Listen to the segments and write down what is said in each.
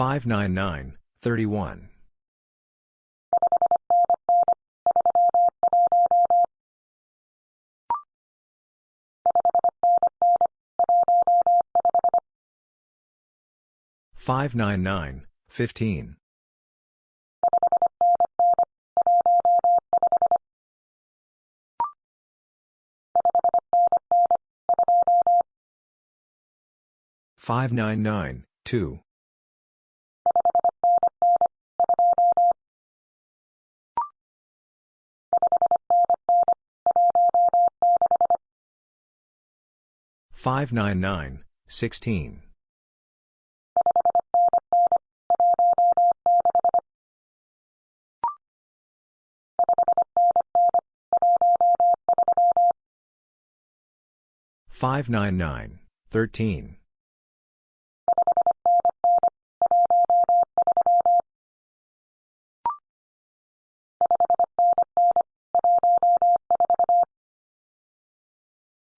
599, 31. 599, 15. 599, 2. 599, 16. 599, 13. 599, 14. 599, 39. 599, 15.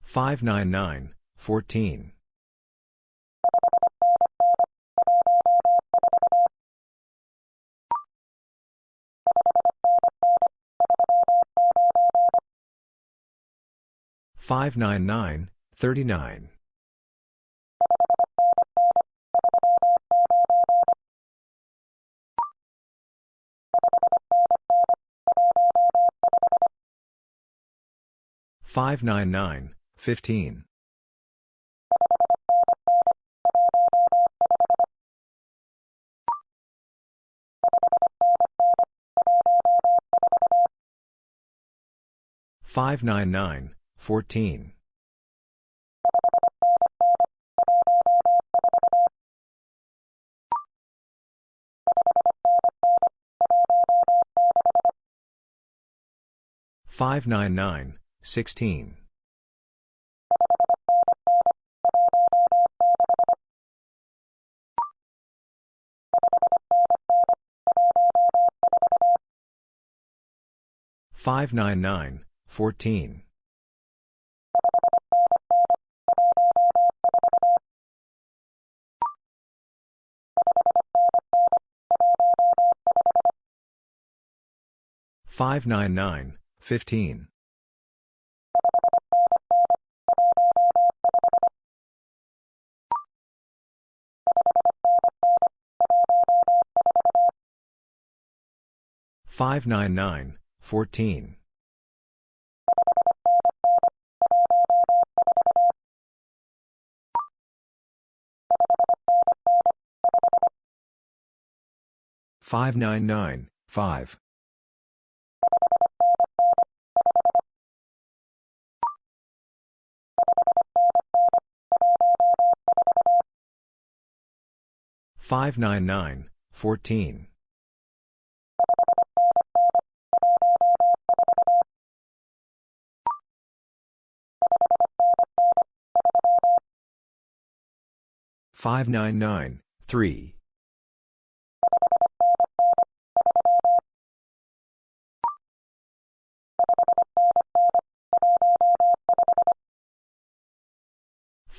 599, 14. 599, 16. 599, 14. 599, 15. 599, 14. 599, 5. 599, 14. 599, 3. 599, 15. 599, 25. 599, 20. 599, 15. 599, 35. 599, 31. 599, 20. Five nine nine twenty five. Five nine nine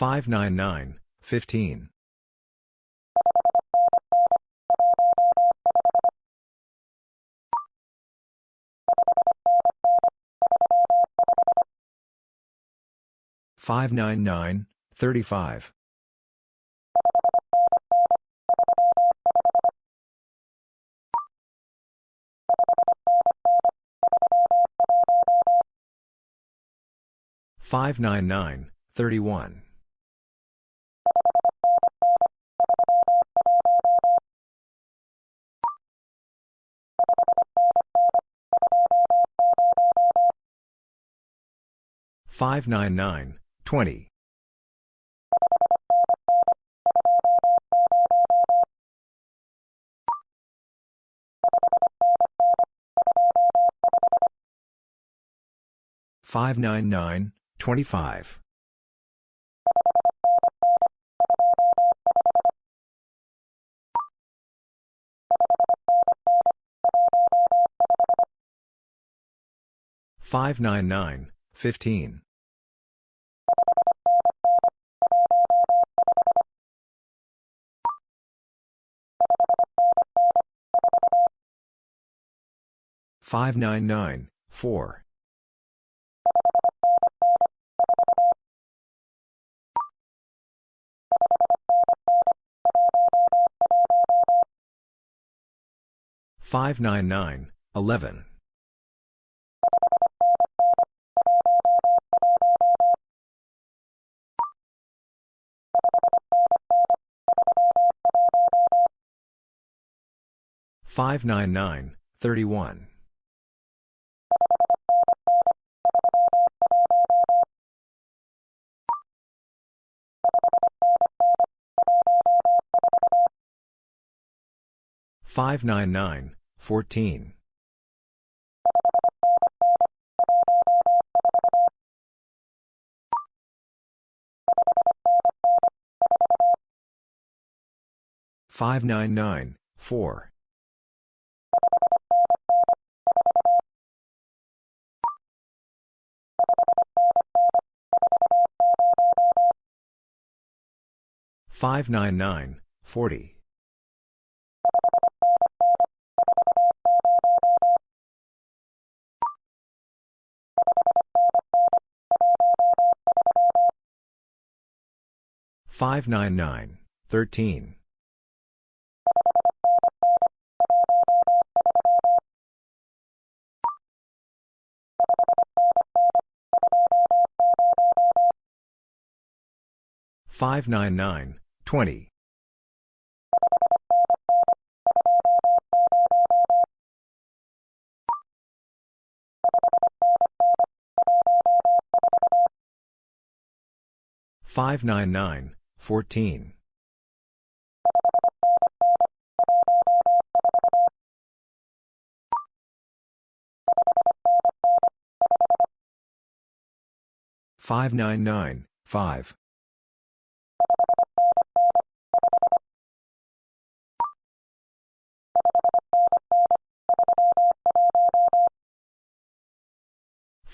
eleven. Five nine nine thirty one. Five nine nine 599, 20. 599, 25 fourteen. Five nine nine four. Five nine nine 599, 31. 599, 14. Forty. Five nine nine thirteen. Five nine nine twenty. Five nine nine fourteen. Five nine nine five.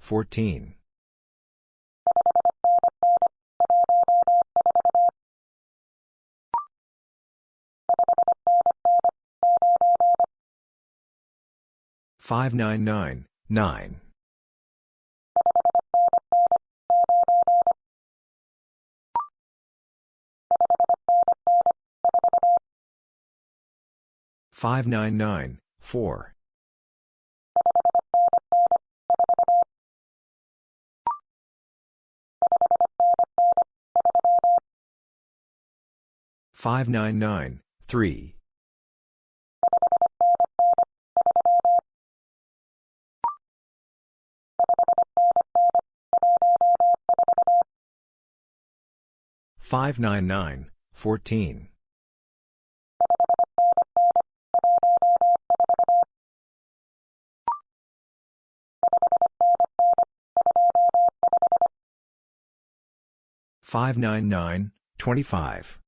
fourteen. Five nine nine eight. Five nine nine fourteen. Five nine nine nine. Five nine nine four. Five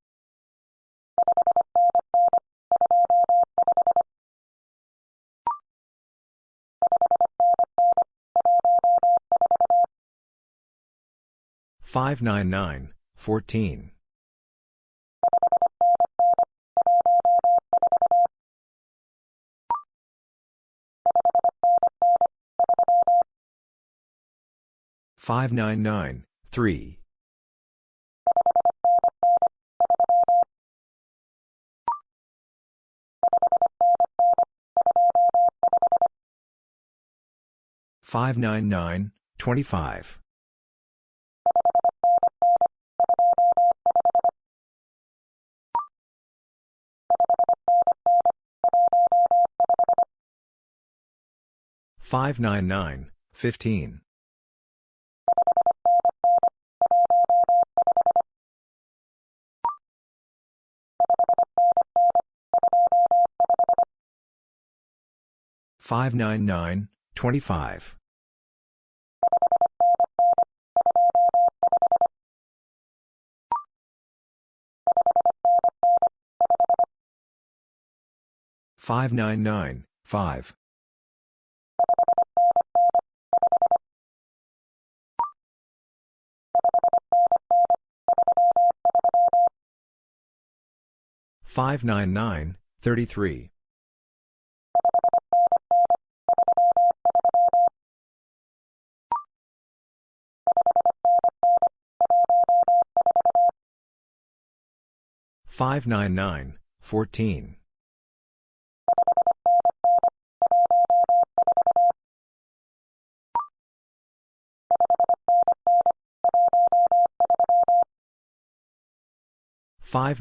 nine nine three. Five nine nine fourteen. Five nine nine twenty five. Five nine nine 14. 599, 3. Five nine nine twenty five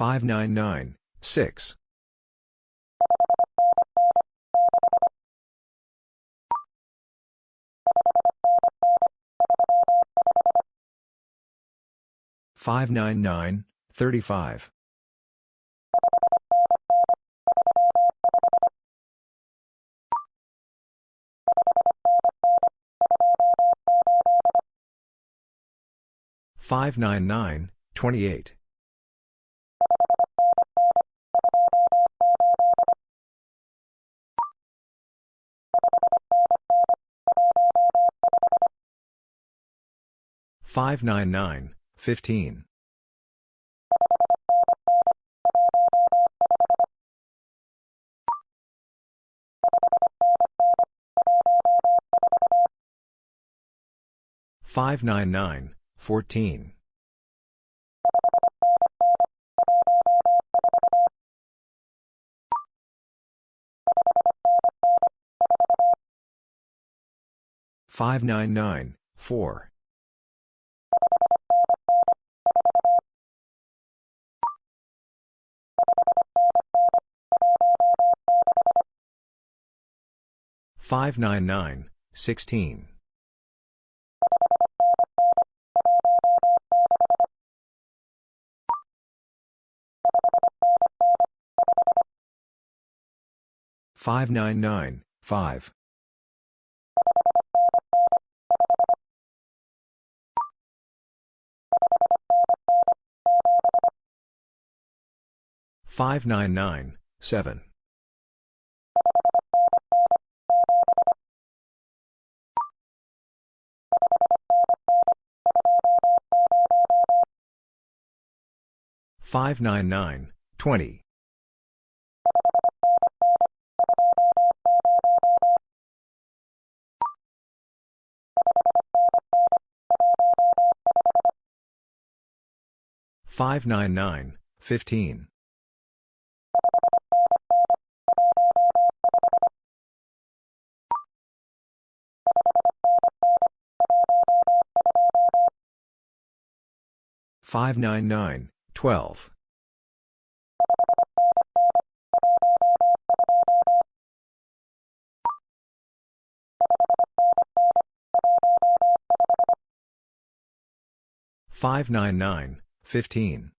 599, 25. Five nine nine five five nine nine thirty three 599, 14. Five nine nine thirteen five nine nine four 599, 15. Five nine nine six five nine nine thirty 599, 28. Five nine nine fifteen five nine nine Twelve. Five nine nine, fifteen.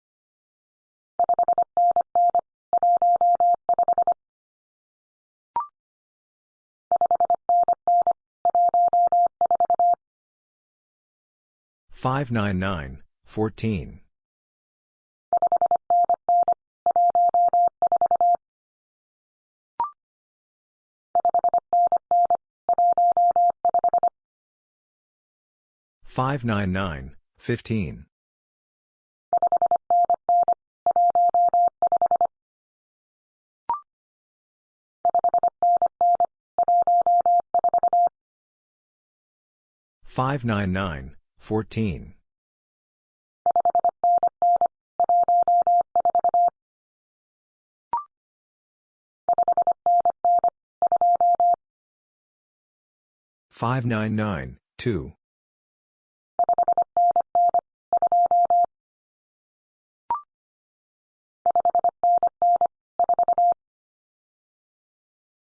Five nine nine, fourteen. 599, 5. Five nine nine seven five nine nine twenty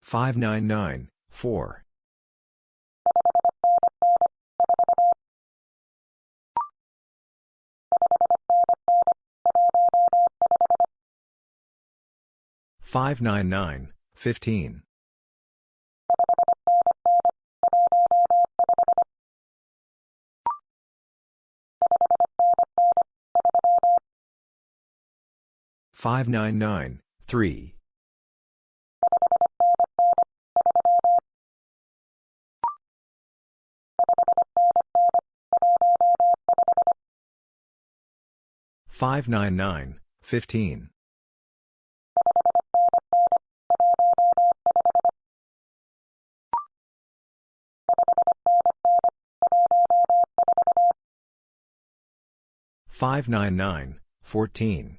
599, 15. Five nine nine twelve 599, 15. 599, 14. 599, 15. 599, 14.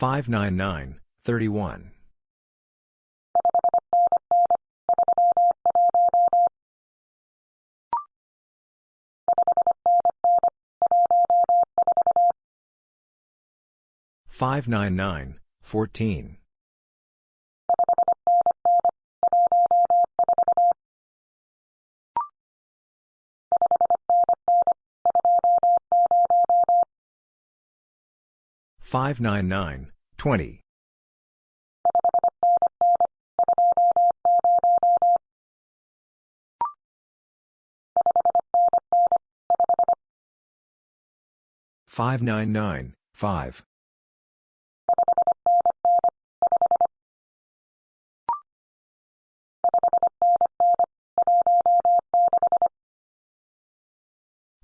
599, 2. 599, 4. 599, 15. 599, 3. 599, 15. 599, 14. 599, 31. 599, 14.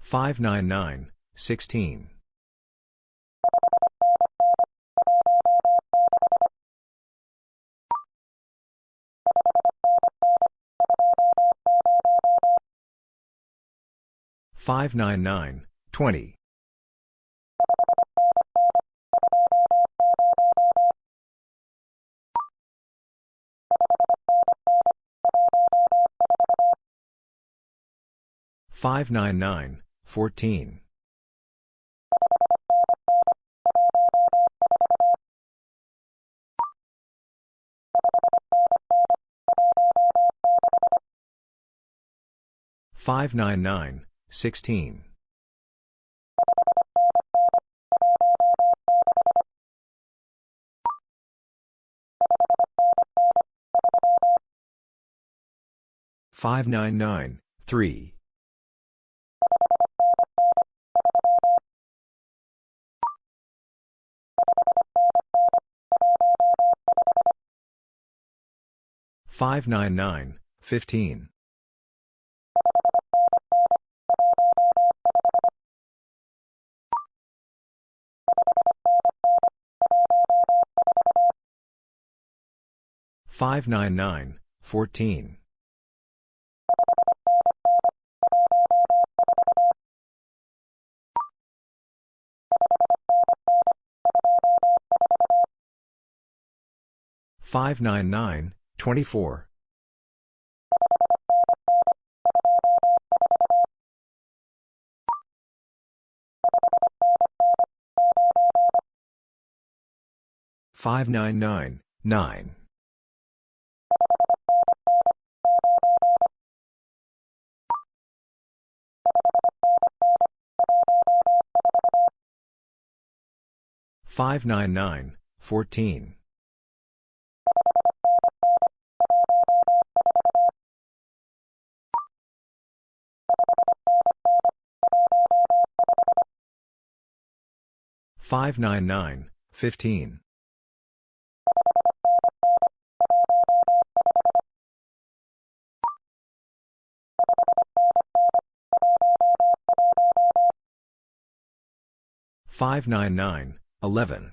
599, 20. 599, 5. 599, 16. 599, 20. 599, 14. 599, 16. 599, 3. 599, 15. 599, 14. 599, 24. 599, 9. 599, 14. 599, 15. 599, 11.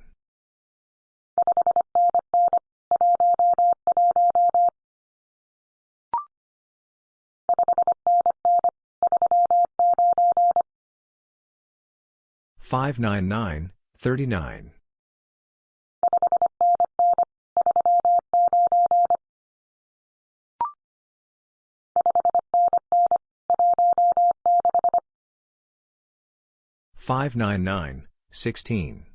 599, 39. 599, 16.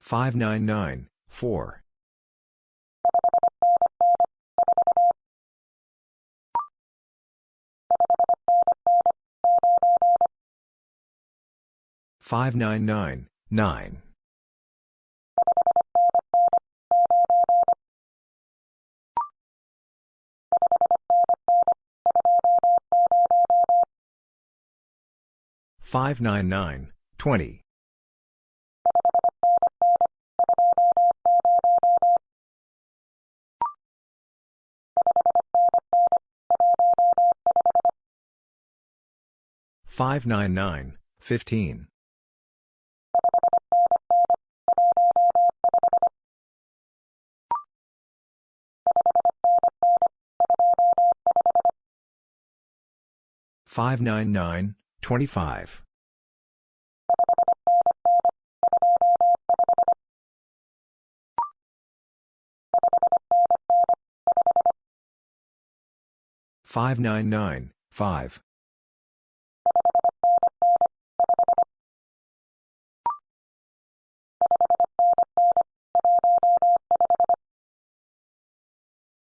599, 4. 599, 9. 599, 20. 599, 15. 599, 25. 599, 5. 599, 15. 599, 35. 599, 15. 599, 14. 599, 7.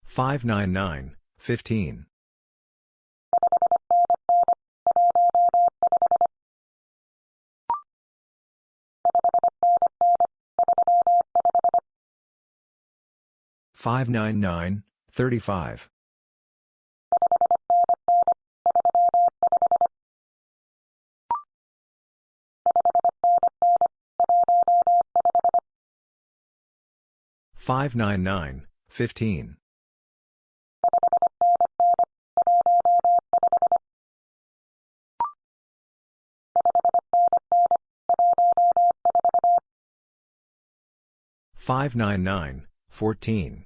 599, 15. 599, 9. 599, 35. 599, 15. 599, 8. Five nine nine fourteen.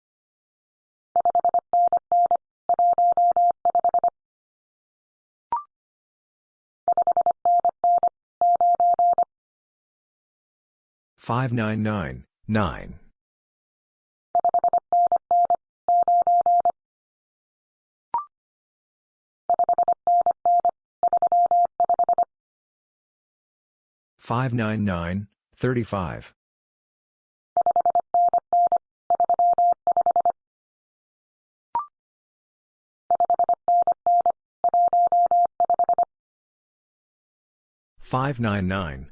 Five nine nine four. Five nine nine three. Five nine nine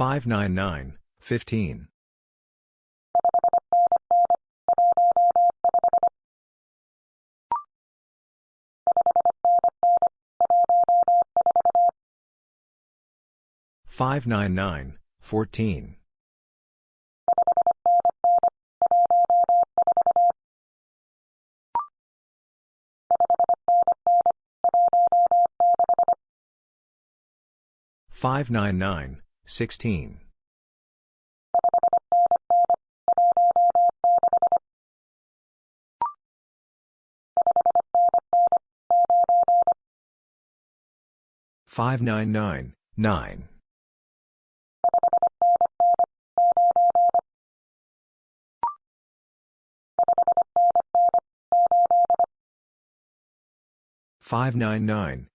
Five nine nine sixteen. Five nine nine nine. Five nine nine eight. Five nine nine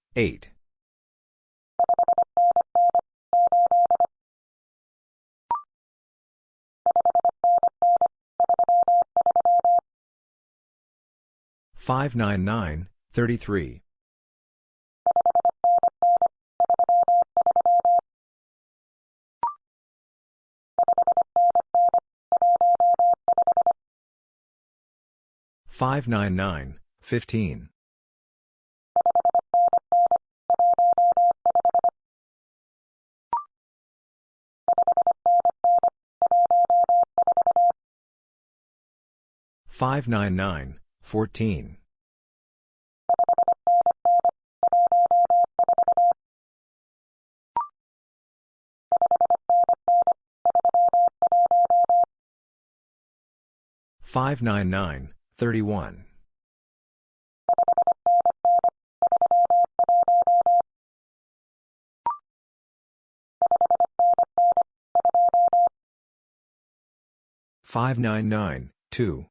thirty three. Five nine nine fifteen. Five nine nine fourteen. Five nine nine thirty one. Five nine nine two.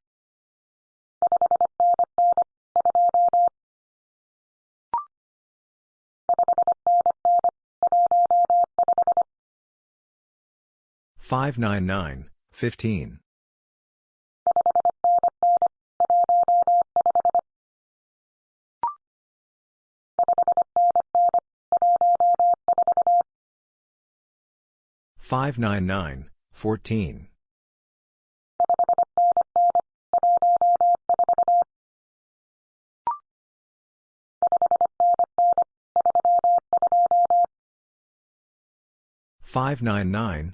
Five nine nine fifteen. Five nine nine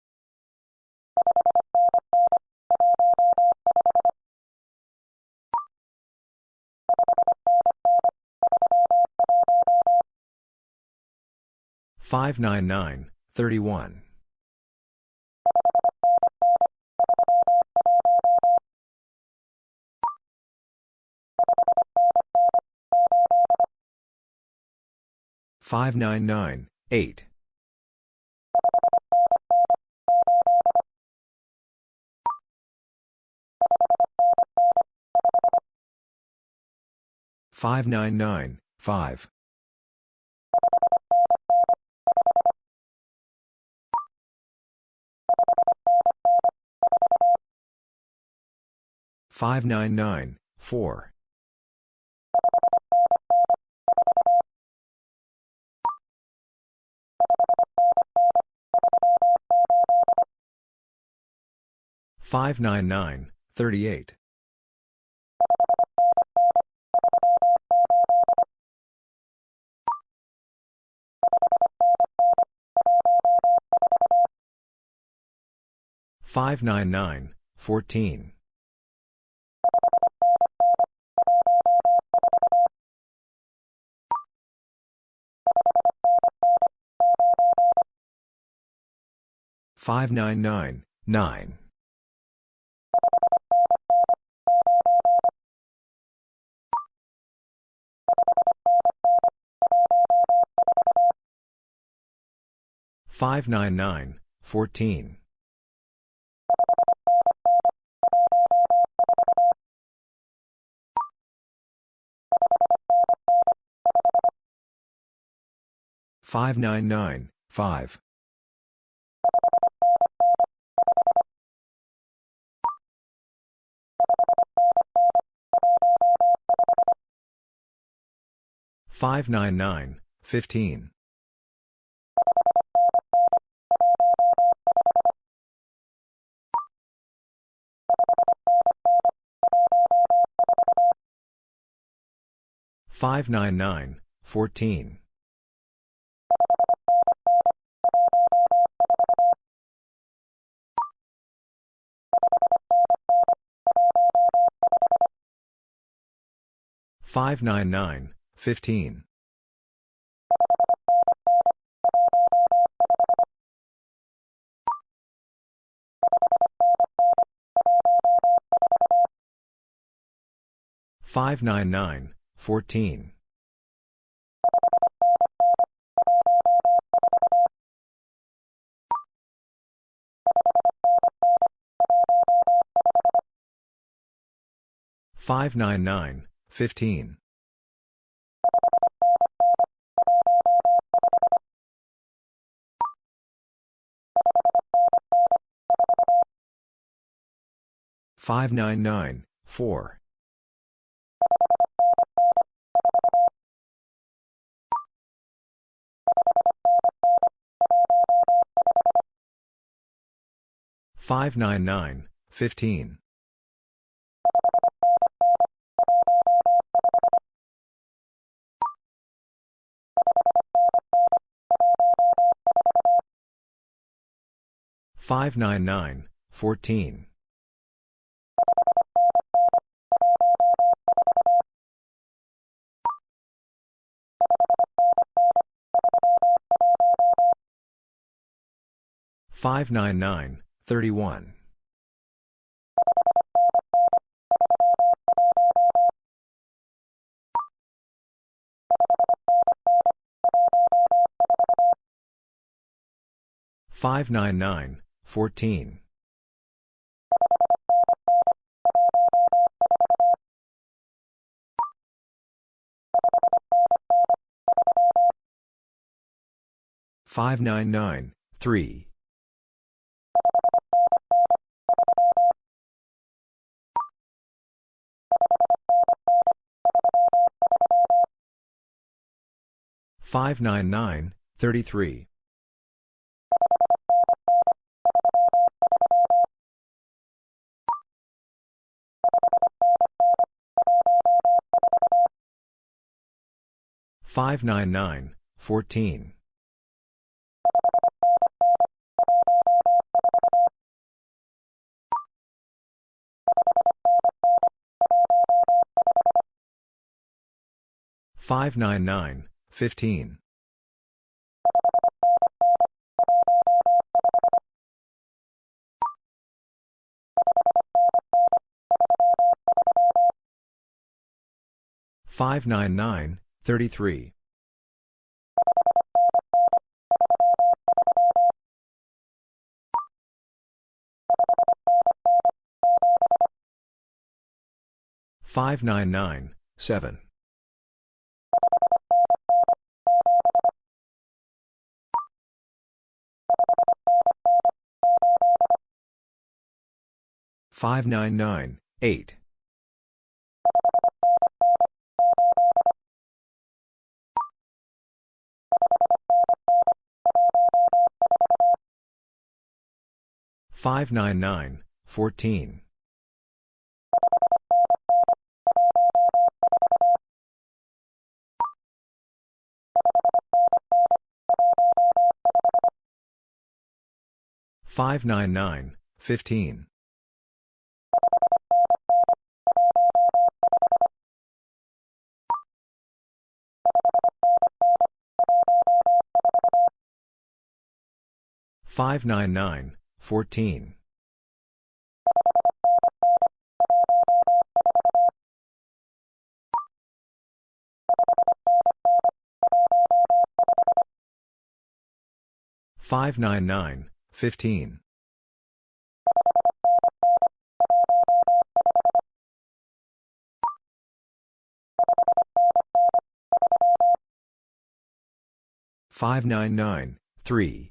599, 31. Five nine nine eight five nine nine five Five nine nine thirty one. Five nine nine eight. 599, 5. 599, 4. 599, 38. 599, 14. 599, 9. 599, 14. 599, 5. 599, 15. 599, 14. 599, 15. 599, 14. 599, 15. 599, 4. 599, 15. 599, 14. 599, 31. 599, 14. 599, 3. 599, 33. 599, 14. 599, 15. 599, 33. 599, 7. 599, 8. Five nine nine Thirty-three. Five nine nine seven. Five nine nine eight. Fourteen. Five nine nine fifteen. Five nine nine three. Five nine nine fifteen. Five nine nine three.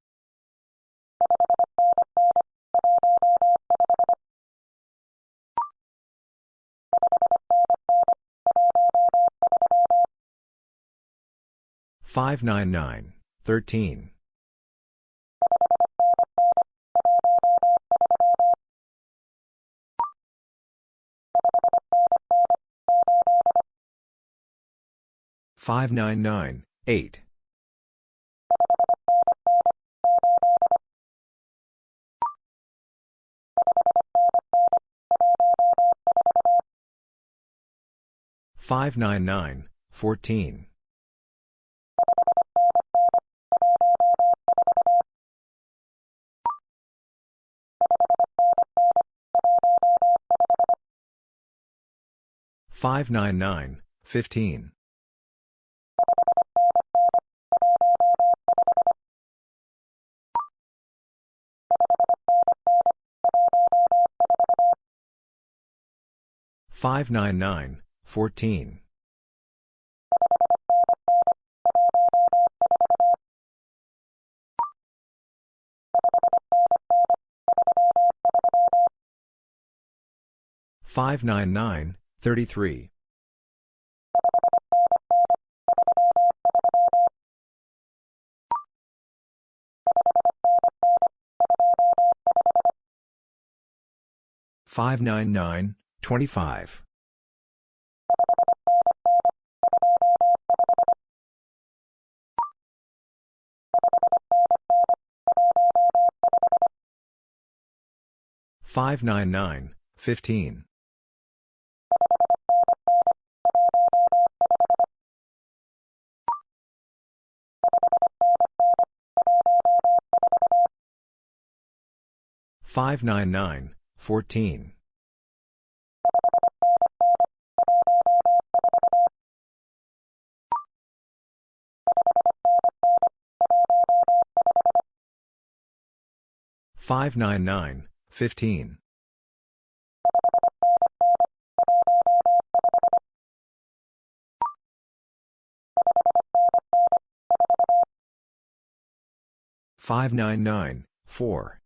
Five nine nine thirteen. Five nine nine eight. Five nine nine fourteen. Five nine nine fifteen. Five nine nine fourteen. Five nine nine thirty-three. Five nine nine twenty-five. Five nine nine fifteen. Five nine nine fourteen.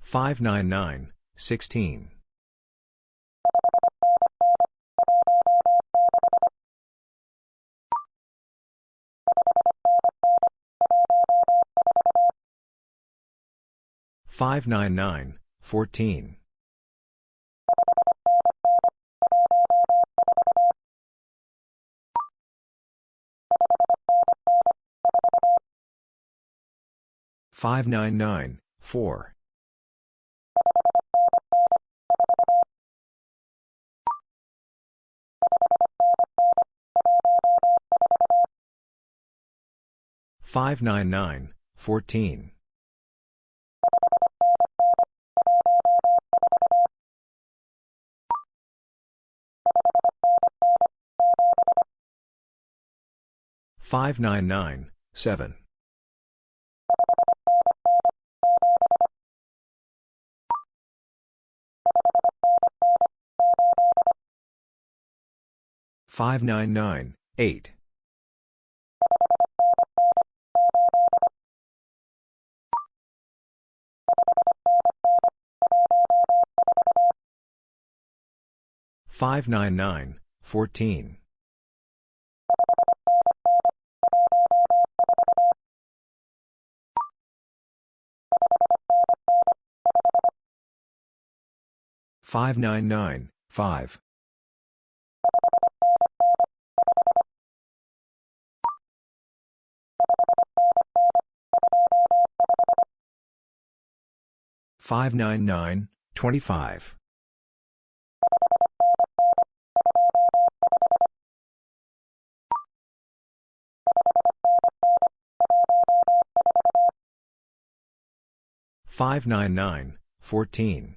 Five nine nine fifteen. Five nine nine four. Five nine nine sixteen. Five nine nine fourteen. 599, 4. 599, 14. 599, 7. 599, 8. 599, 14. 599, 5. 599, 25. 599, 14.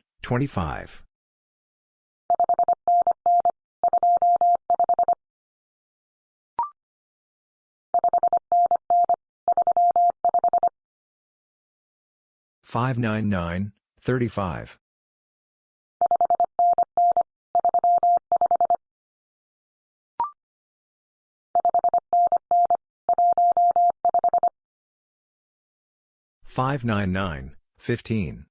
599, 15. 599, 25.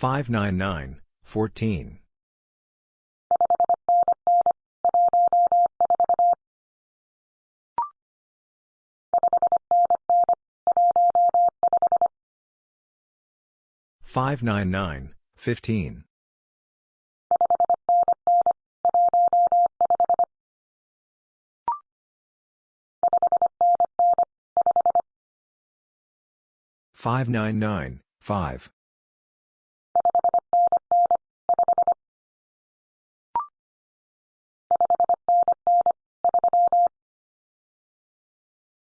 599, 14. 599, 15. 599, 5.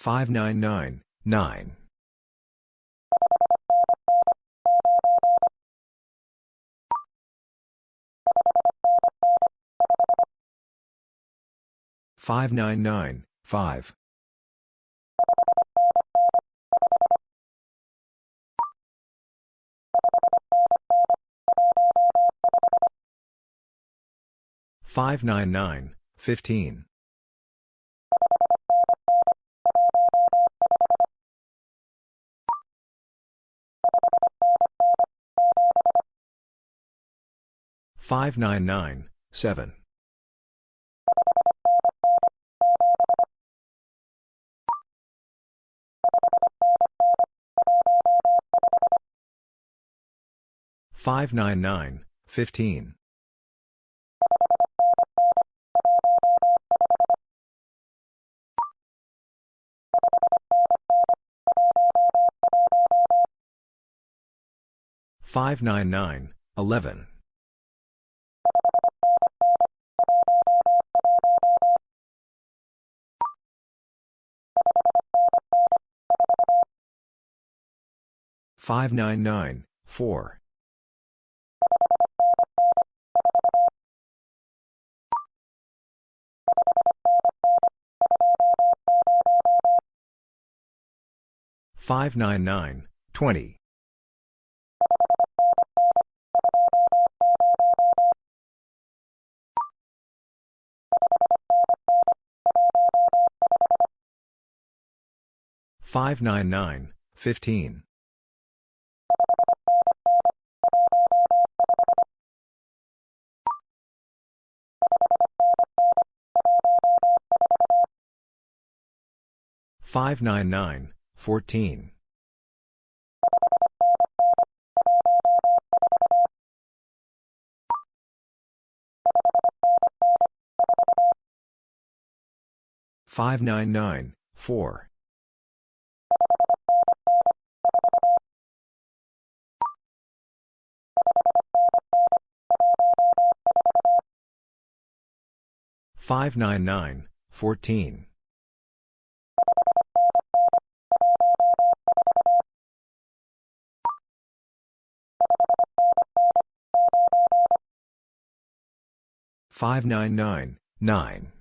5999, 9. Five nine nine five five nine nine fifteen 5. 599, 15. 599, 7. 599, 15. 599, 11. 599, 4. 599, 20. 599, 15. 599, 14. 599, 4. 599, 14. 599, 9.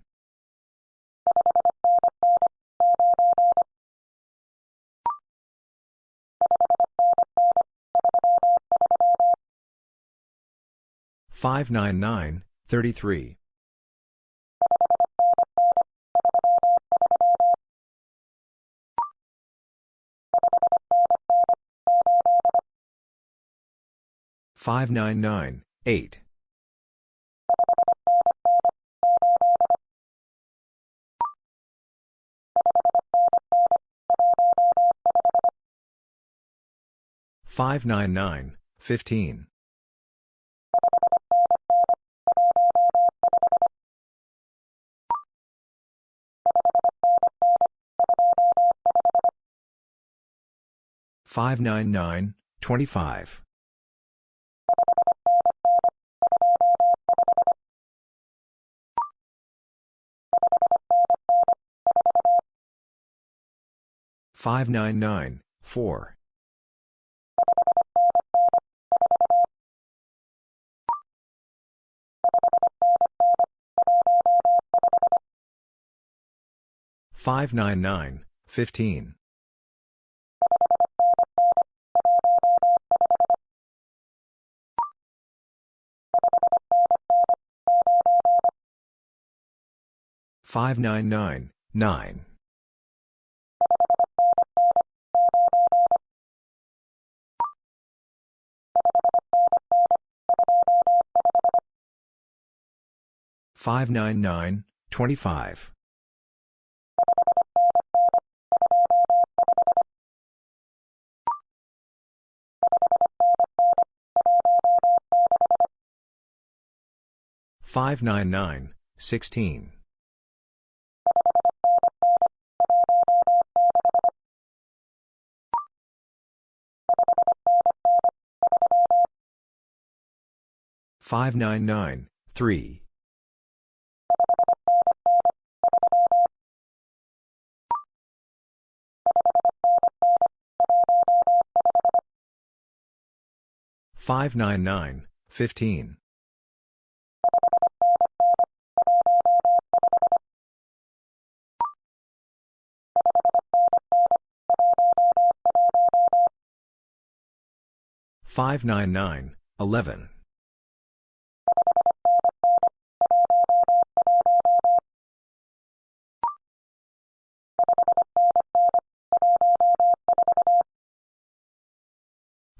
599, 33. 599, 8. 599, 15. 599, 25. 599, 15. 599, 9. 599, 25. 599, 16. 599, 3. 599, 15. 599, 11. 599, 14. 599, 15. 599, 25. 599, 5. 599, 3. Five nine nine fifteen five nine nine eleven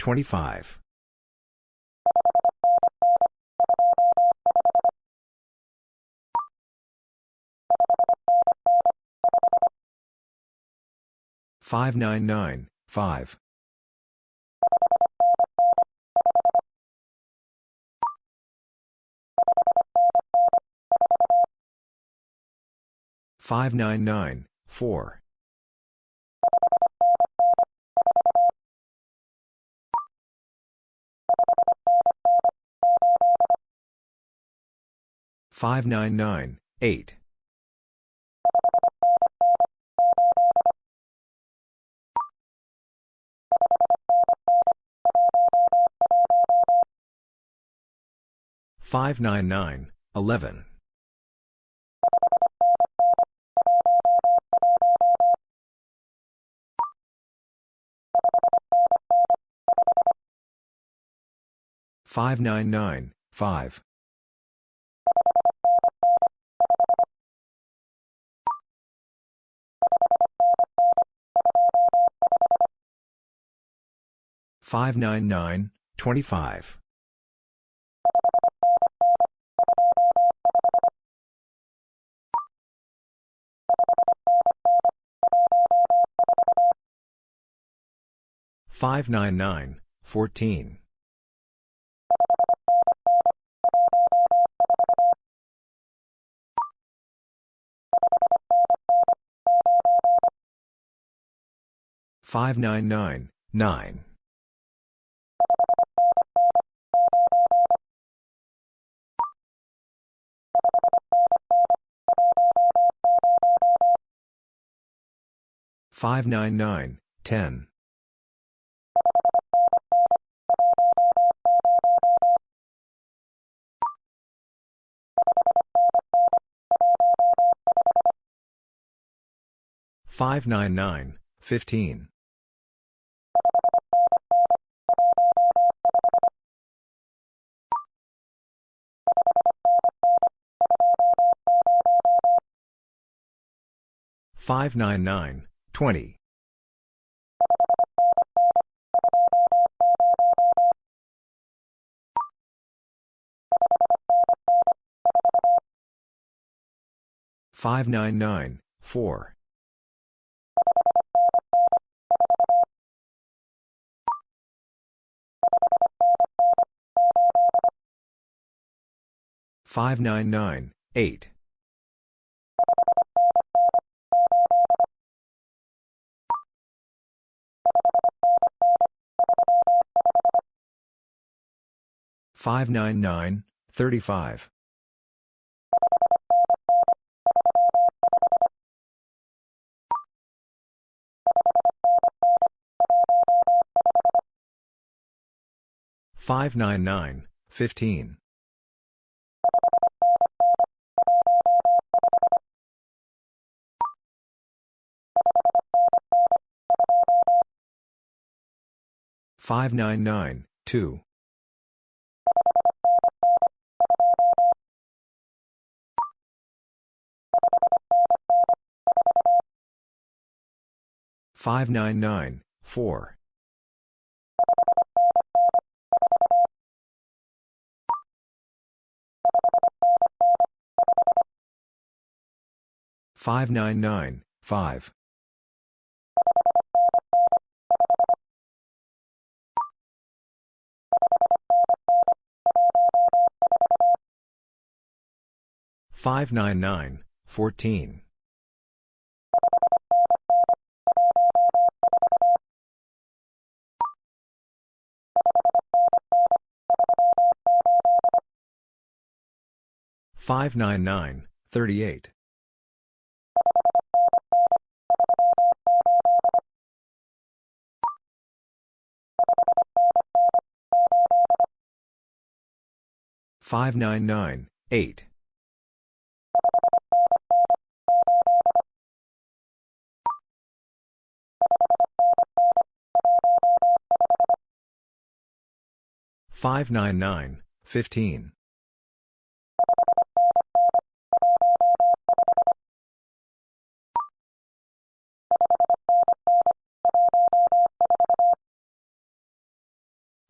9. 599, 10. 599, 15. 599, 20. 599, 4. 599, 8. 599, 35. 599, 15. 599, 2. 599, 4. 599, 5. 599, 14. 599, 38. 599, 8. Five nine nine fifteen five nine nine fourteen Five nine nine twenty five. Five nine nine fourteen. Five nine nine fifteen. Five nine nine five. Five nine nine four. Five nine nine fourteen. Five nine nine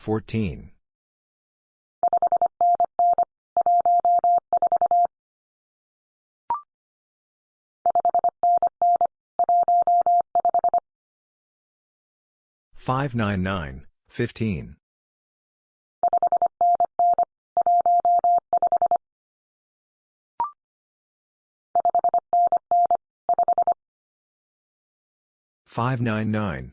four. Five nine nine fifteen. Five nine nine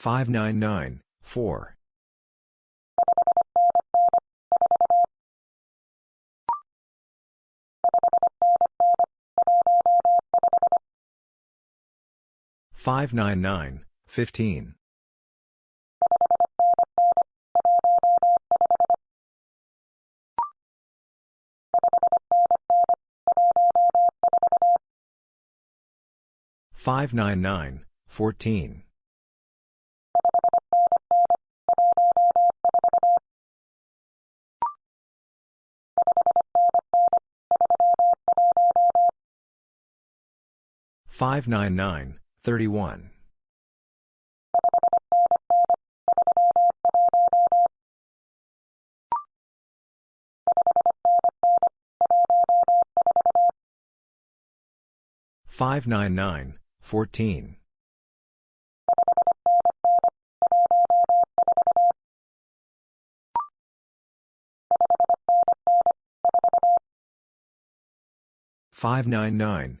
thirty one. Five nine nine fourteen. Five nine nine four. Five nine nine fourteen. Five nine nine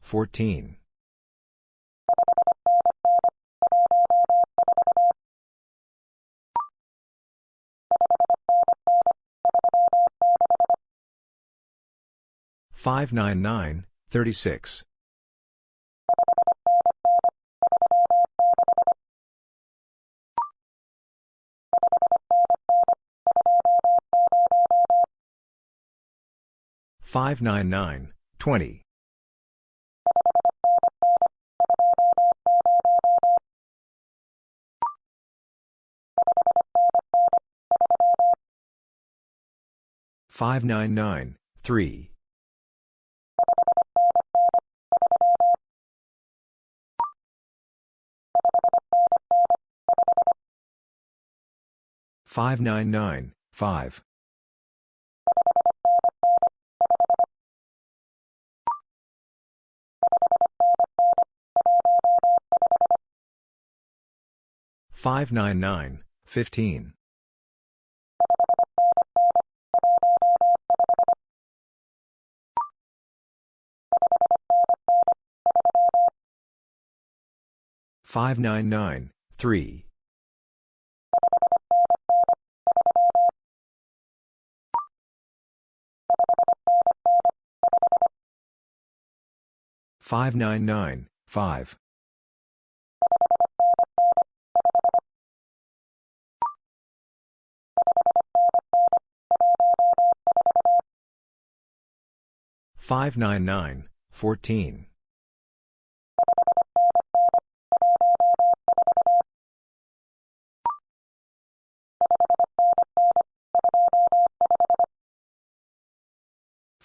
fourteen. Five nine nine thirty six. Five nine nine twenty. Five nine nine 3. 599, 5. 599, 15. 599, 3. 599, 5. 599, 14.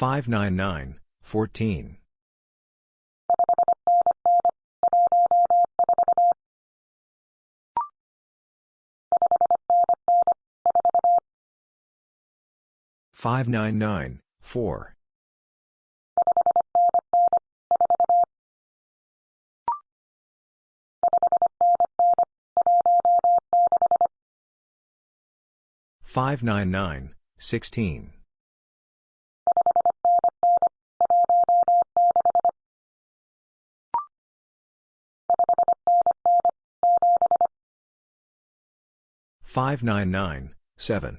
599, 14. 599, 20. 599, 33. 599, 14. 599, 4. 599, 16. 599, 7.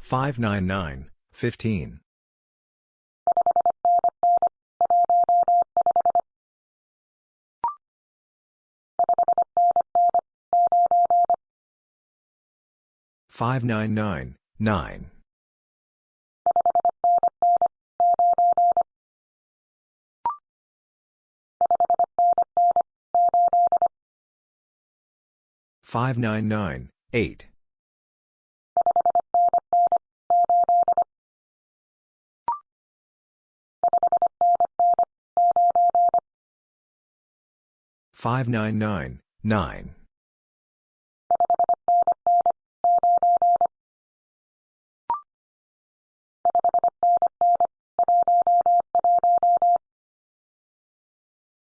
599, 15. 599, 9. 599, 8. 599, 9.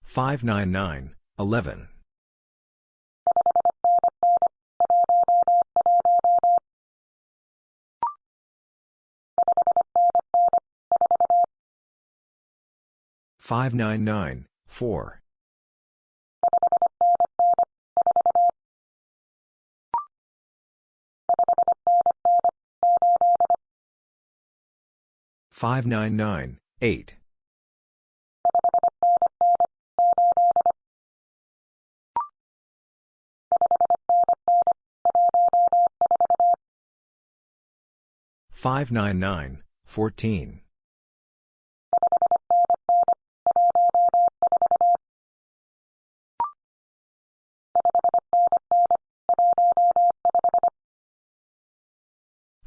599, 11. 599, 4. 599, 8. 599, 14. 5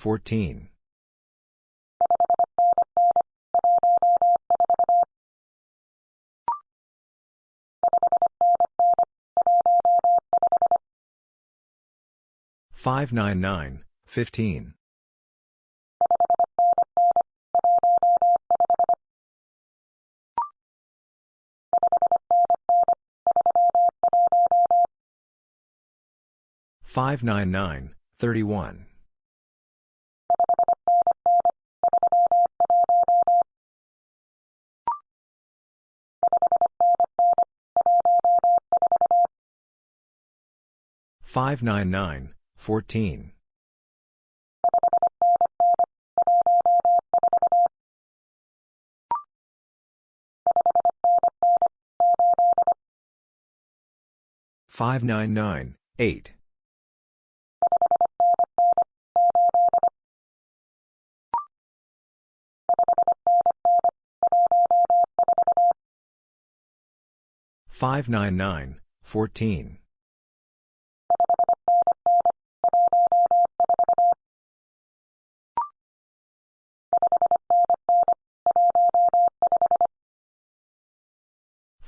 599, 20. 599, 14. 599, 15. 599, 31. 599, 14. 599, 8. 599, 14.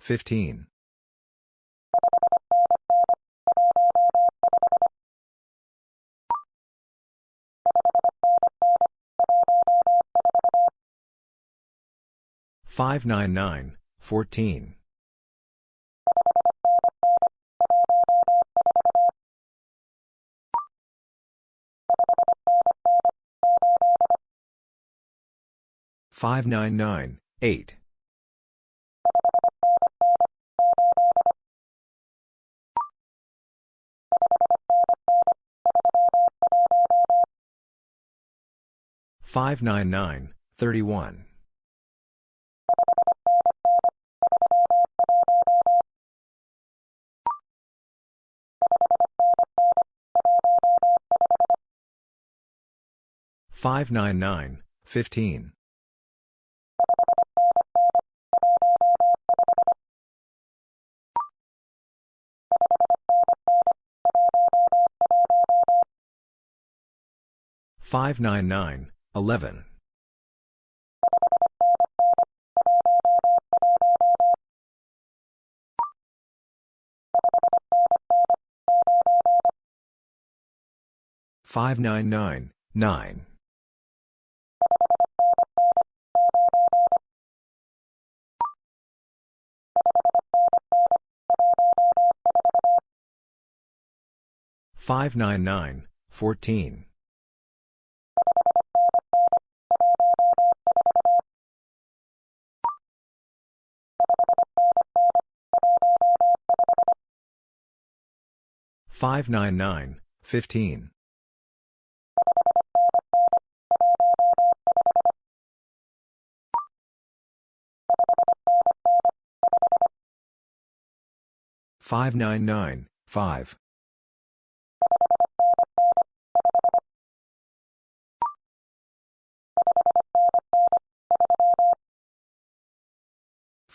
599, 14. 599, 15. 599, 14. 599, 8. 599, 31. 599, 15. 599, 11. 599, 9. 599, 14. 599, 15. 599, 5.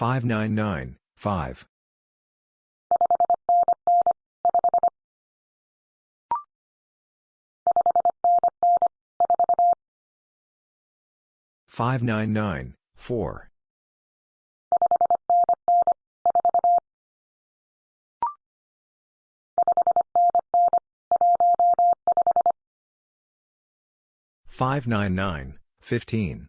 4. 599, 19. 599, 5. 599, 4. 599, 15.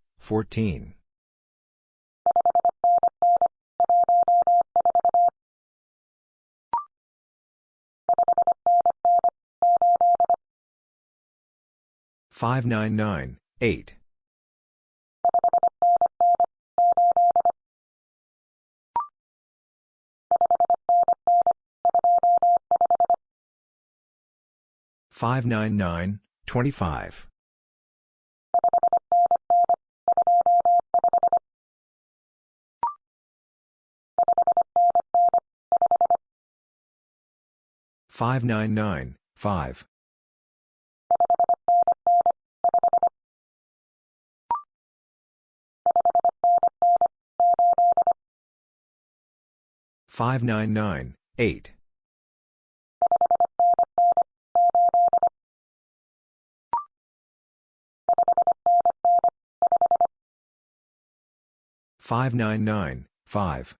599, 11. 599, 14. 599, 8. 599, 25. 599, 5. 599, 8. 599, 5.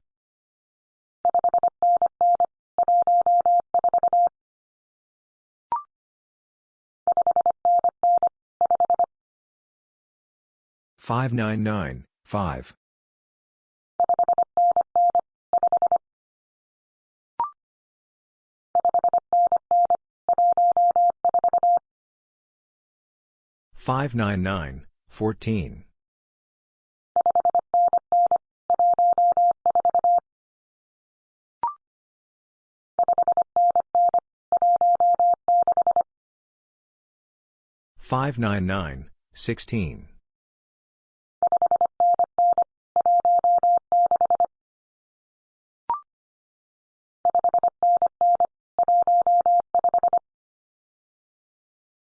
599, 5. 599, 14. 599, 5. 599, 14. 599, 16.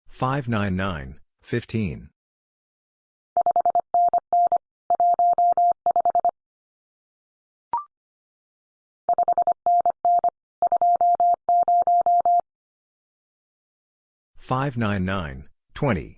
599, 15. 599, 20.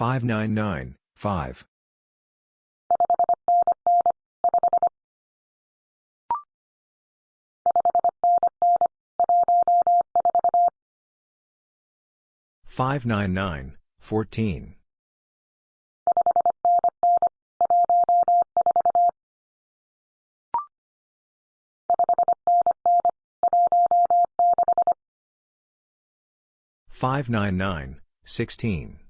4. 599, 16. 599, 5. 599, 14. 599, 16.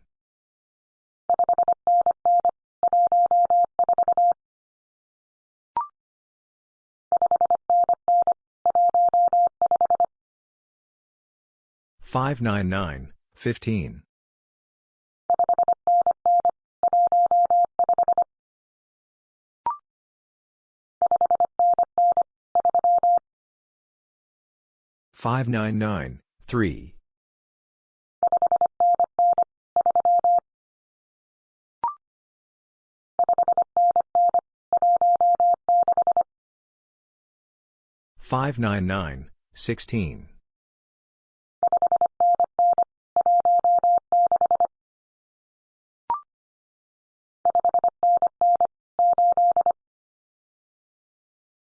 599, 15. 599, 14. 599, 15. 599, 3. 599, 16.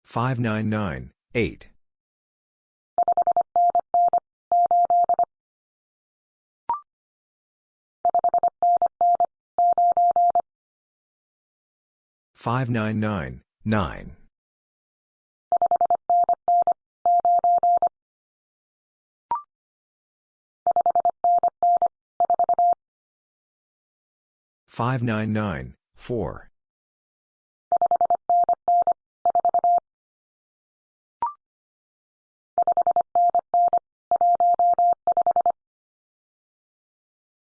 599, 8. 599, 9. 599, 4.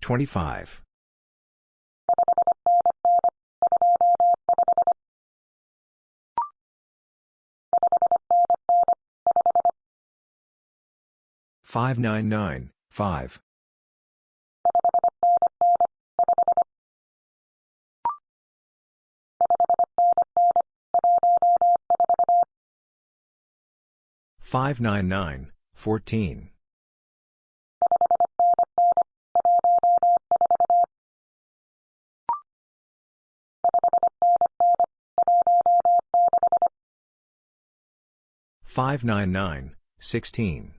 599, 32. 599, 25. 599, 5. 599, 14. 599, 16.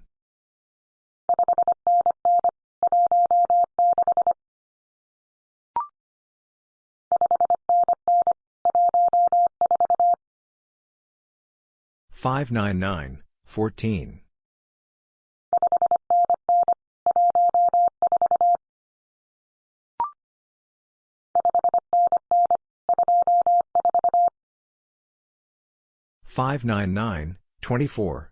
599, 14. 599, 24.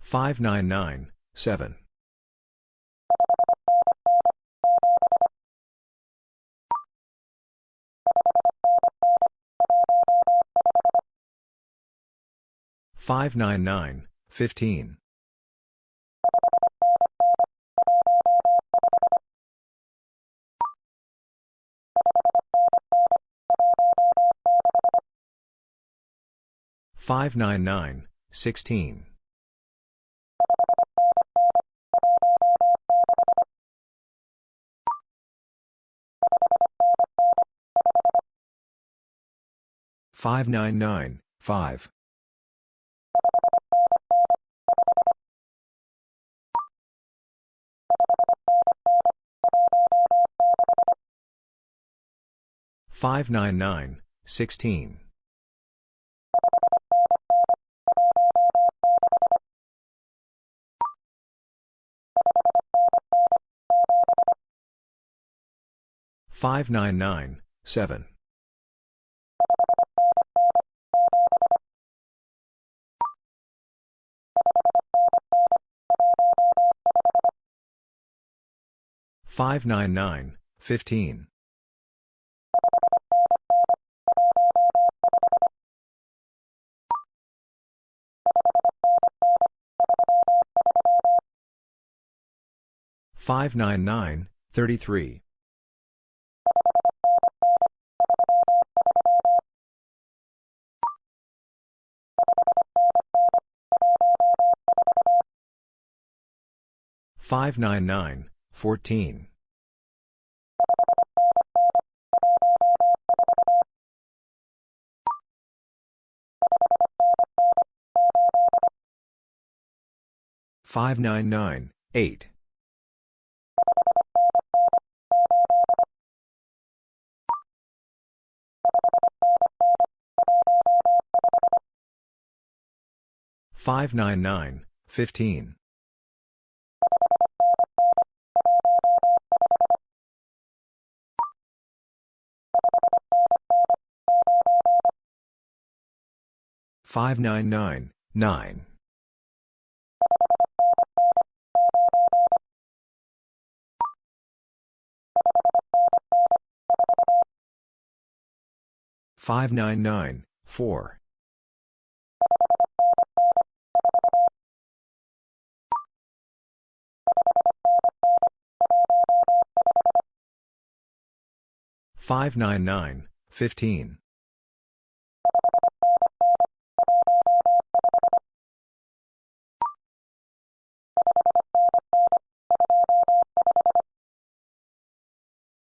599, 7. 599, 15. 599, 16. Five nine nine five five nine nine sixteen 5. 599, 16. 599, 7. 599, 15. 599, 33. 599, 14. 599, 8. 599, 15. 599, 9. 599, 4. 599, 15.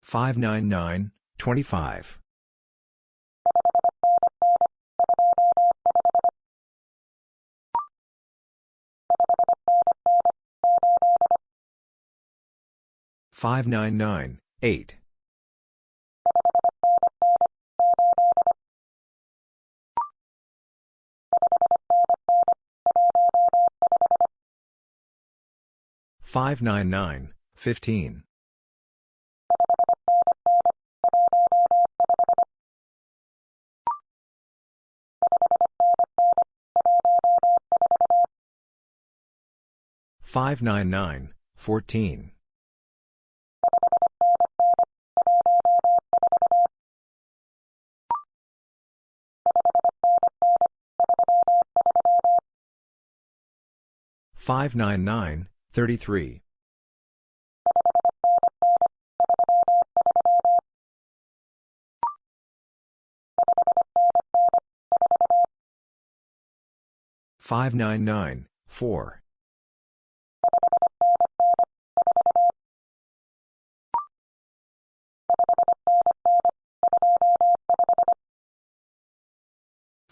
599, 25. 599, 8. 599, 15. 599, 14. 599, 33. 599, 4.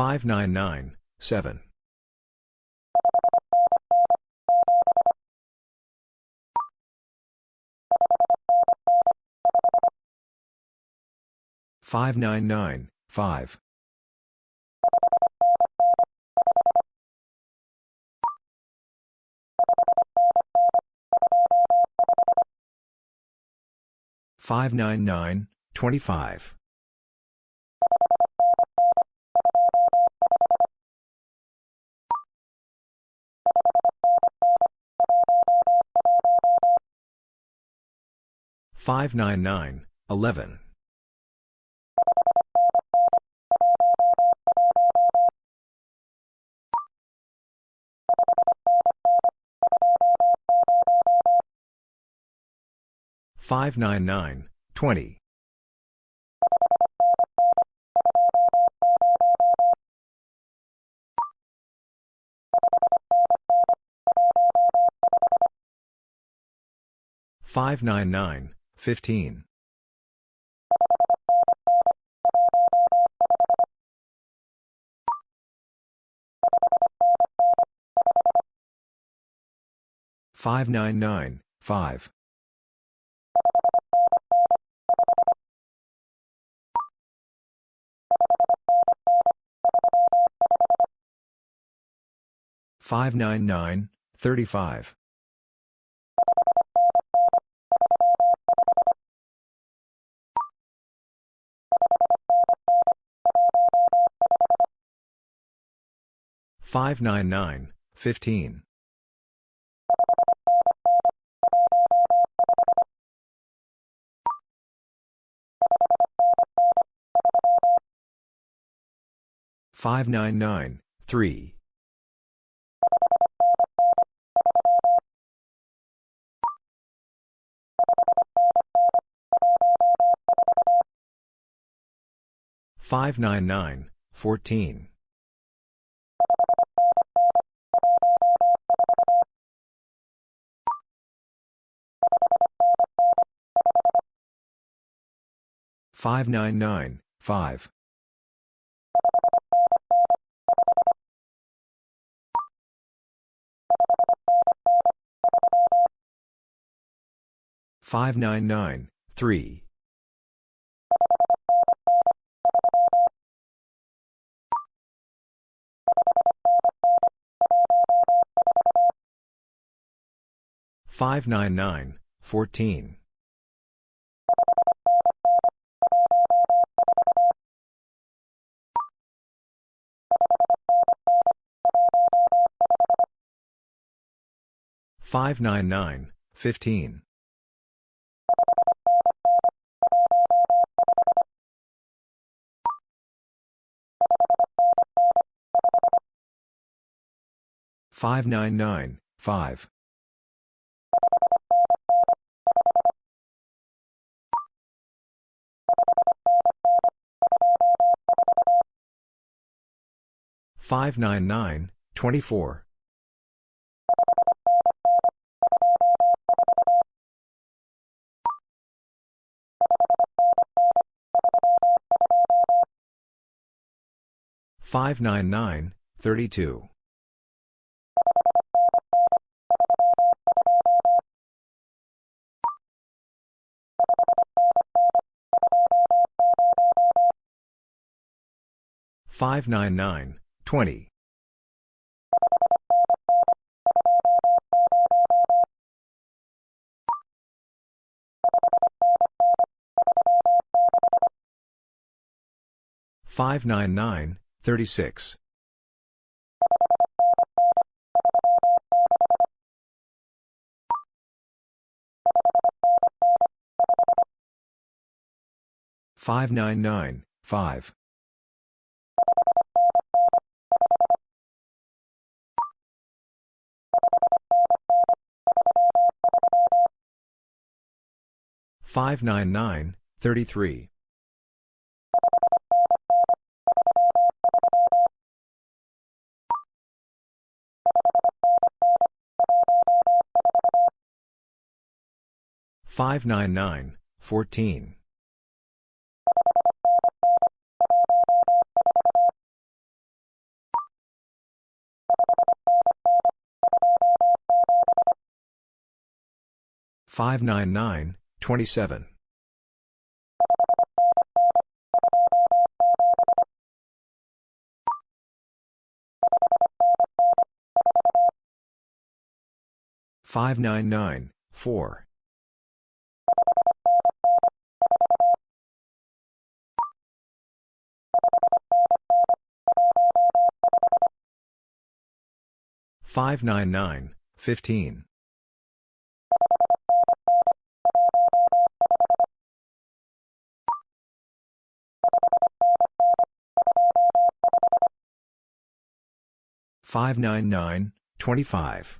16. 599, 8. 599, 7. 599, 5. 599, 25. 599, 11. 599, 20. 599, 15. 599, 5. 599, 35. 599, 15. 599, 3. 599, 14. 599, 3. 599, 14. 599, 15. 599, 5. 599, 24. 599, 32. 599, 20. 599, 36. 599, 5. 599, 33. 599, 14. 599, 27. 599, 4. 599, 599, 25. Five nine nine fourteen. Five nine nine fifteen. Five nine nine sixteen. Five nine nine nine. Five nine nine fourteen. Five nine nine 599, 4. Five nine nine fifteen five nine nine twenty five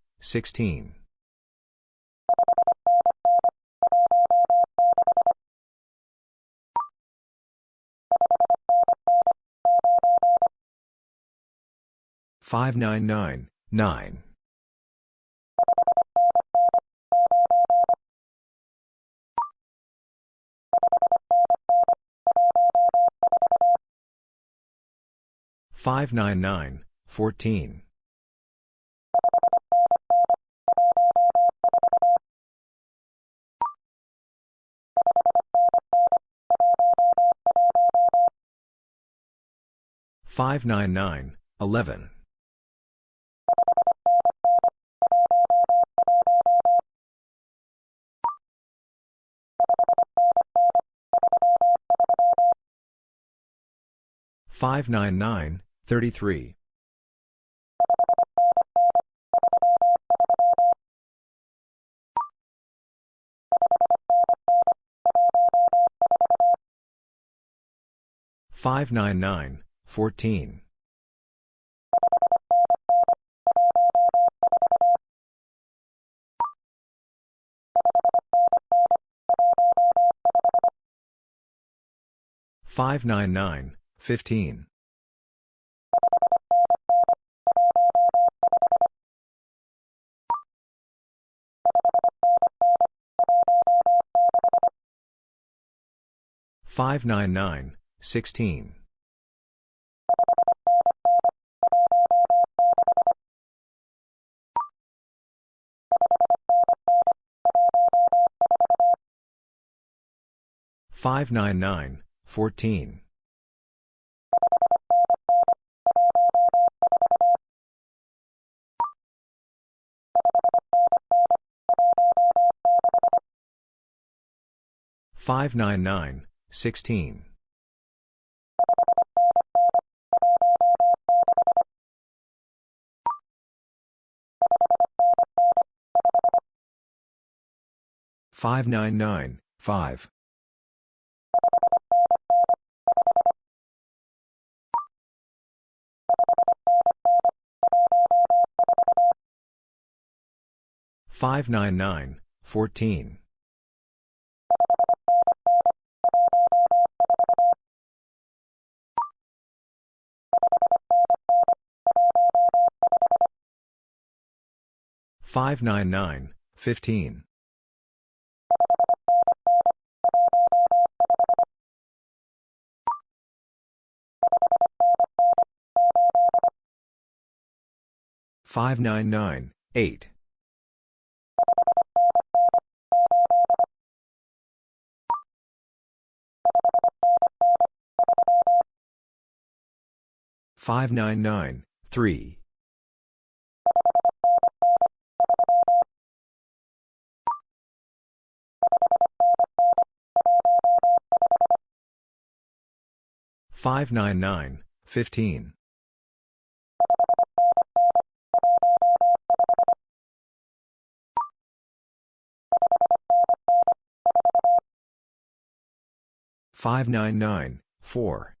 sixteen. Five nine nine fourteen. Five nine nine sixteen. Five nine nine five. Five nine nine fourteen. Five nine nine fifteen. Five nine nine eight. Five nine nine three. Five nine nine fifteen. Five nine nine four. Five nine nine fourteen. Five nine nine fifteen. 599, 20.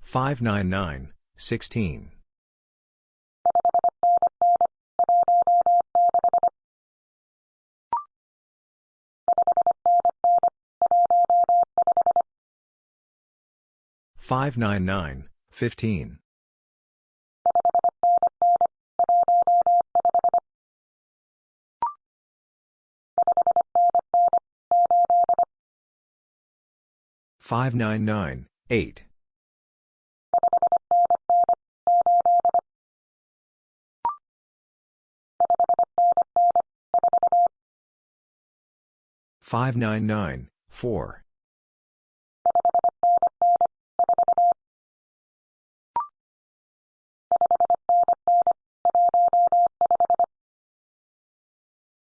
599, 16. 599, 15. 599, 8. 599, 4.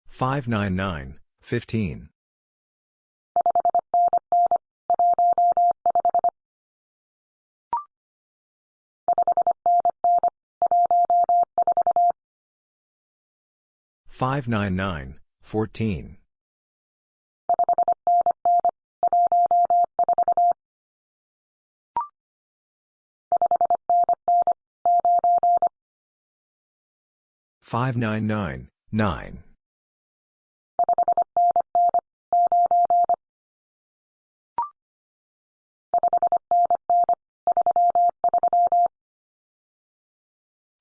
599, 15. 599, 14. 599, 9.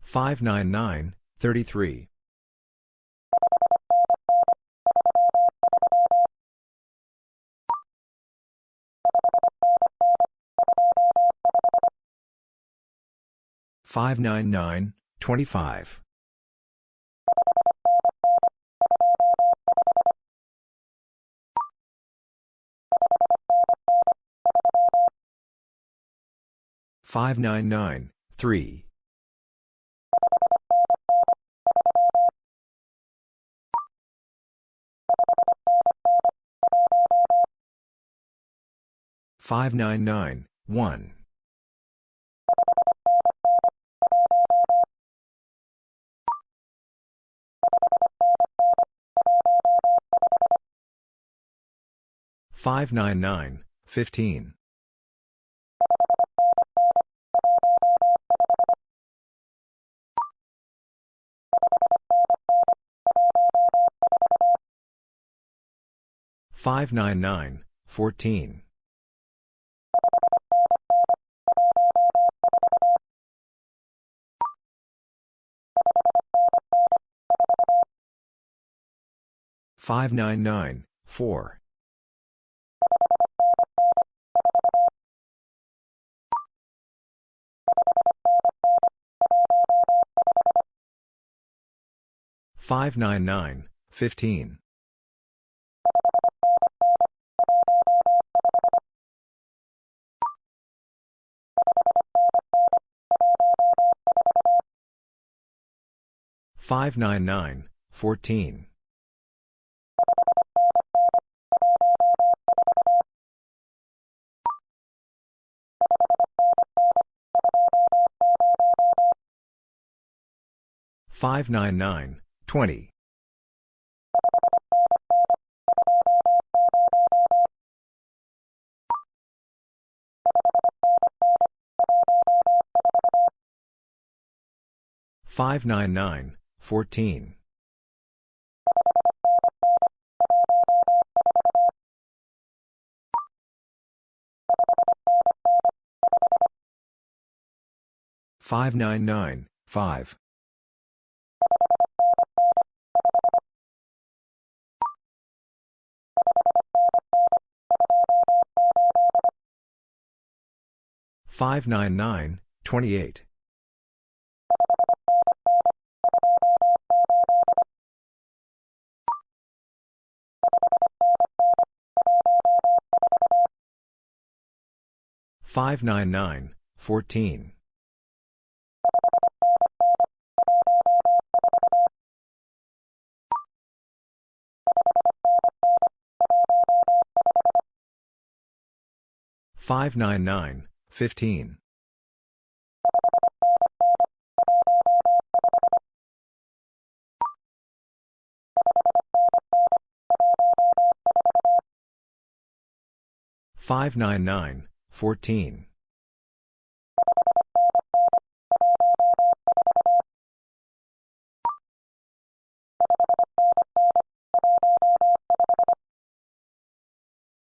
599, 33. 599, 25. 599, 3. 599, 1. 599, 15. 599, 14. 599, 4. 599, 15. 599, 14. 599, 20. 599, 14. 599, 5. 599, 28. Five nine nine fourteen five nine nine 599, 14. 599, 15.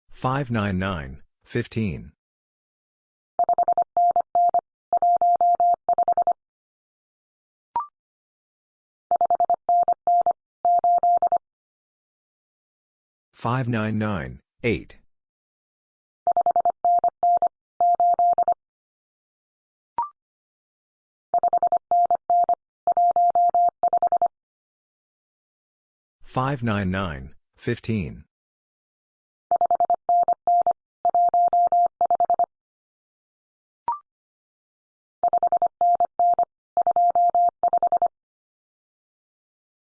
599, 14. 599, 15. 599, 8. 599, 15.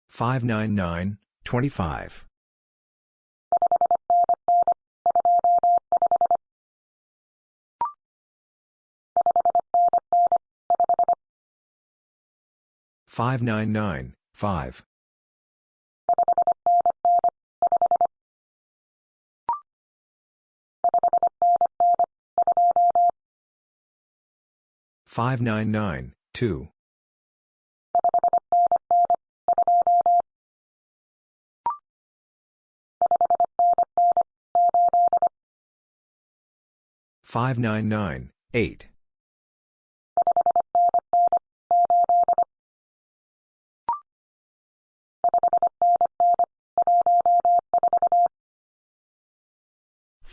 599, 25. 599, 5. 599, 2. 599, 8.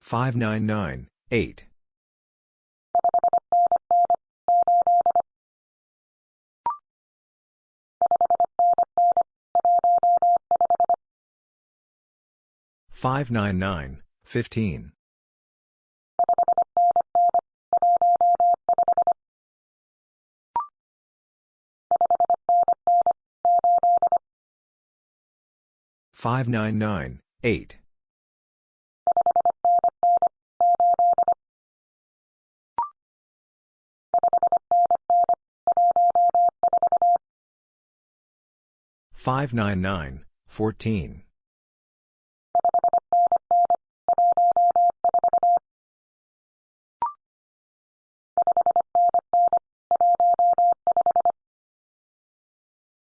599, 15. 599, 20. 599, 8. 599, 15.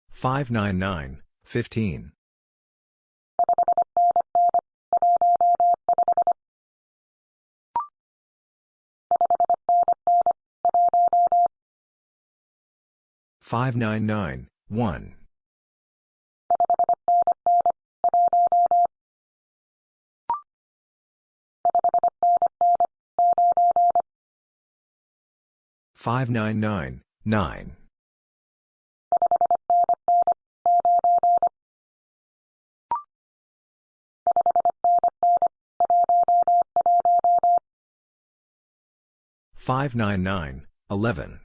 599, 8. 599, 14. 599, 15. 599, 1. 599, 9. 599, 11.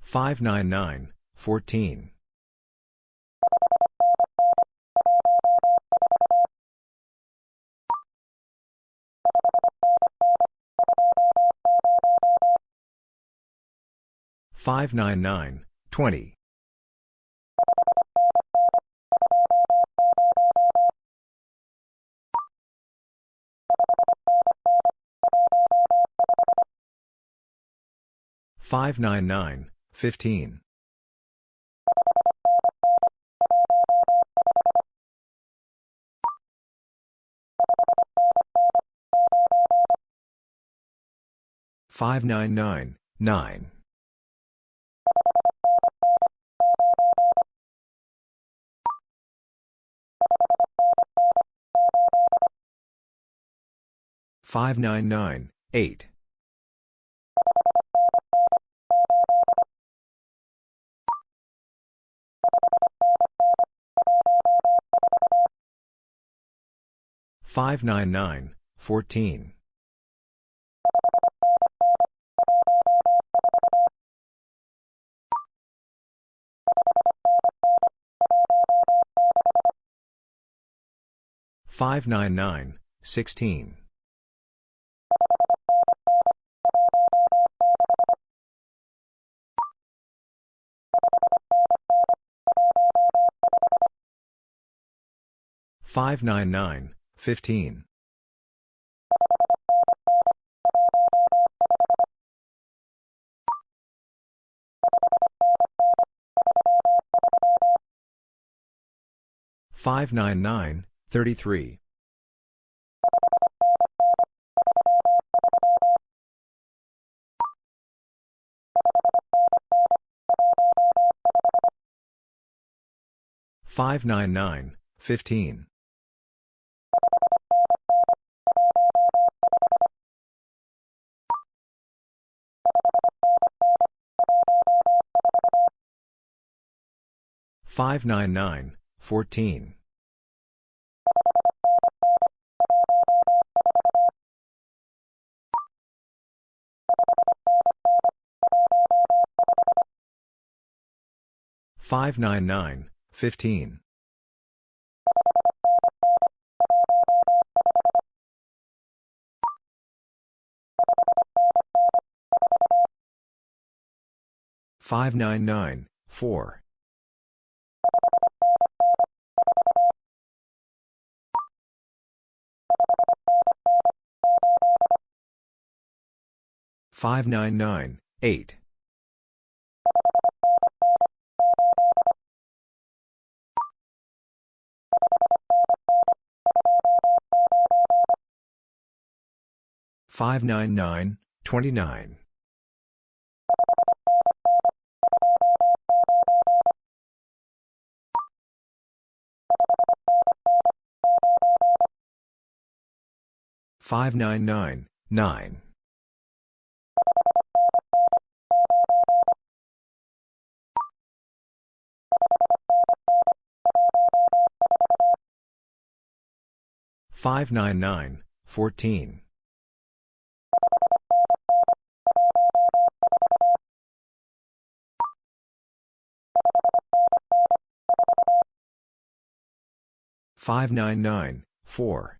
599, 14. 599, 20. 599, 15. 599, 9. 599, 8. 599, 14. 599, 16. 599, 15. 599, 33. 599, 15. 599, 14. 599, 15. 599, 4. 599, 8. 599, 29. 599, 9. 599, 14. 599, 4.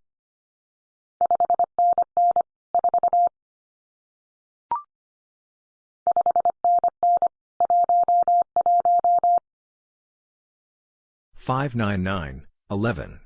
599, 11.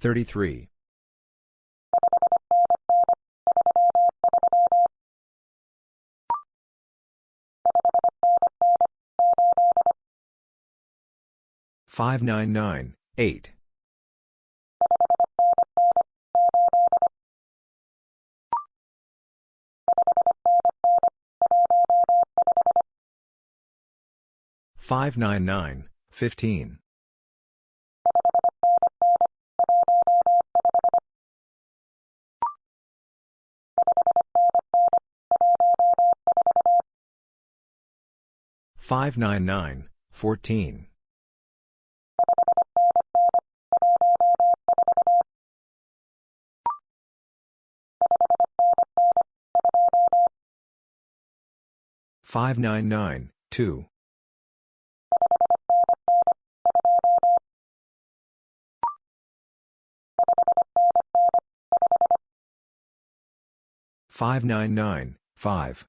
599, 31. 599, 33. 599, 8. 599, 15. 599, 14. Five nine nine two five nine nine five